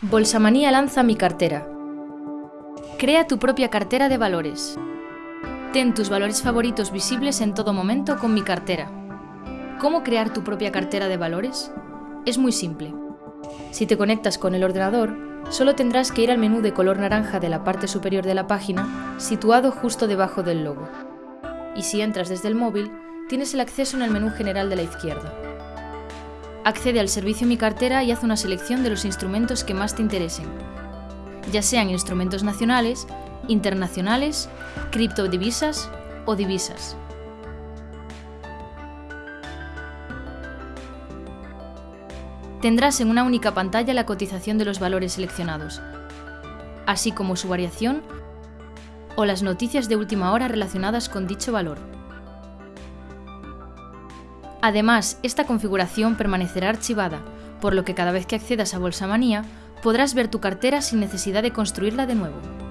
Bolsamanía lanza mi cartera. Crea tu propia cartera de valores. Ten tus valores favoritos visibles en todo momento con mi cartera. ¿Cómo crear tu propia cartera de valores? Es muy simple. Si te conectas con el ordenador, solo tendrás que ir al menú de color naranja de la parte superior de la página, situado justo debajo del logo. Y si entras desde el móvil, tienes el acceso en el menú general de la izquierda. Accede al servicio Mi Cartera y haz una selección de los instrumentos que más te interesen, ya sean instrumentos nacionales, internacionales, criptodivisas o divisas. Tendrás en una única pantalla la cotización de los valores seleccionados, así como su variación o las noticias de última hora relacionadas con dicho valor. Además, esta configuración permanecerá archivada, por lo que cada vez que accedas a Bolsamanía podrás ver tu cartera sin necesidad de construirla de nuevo.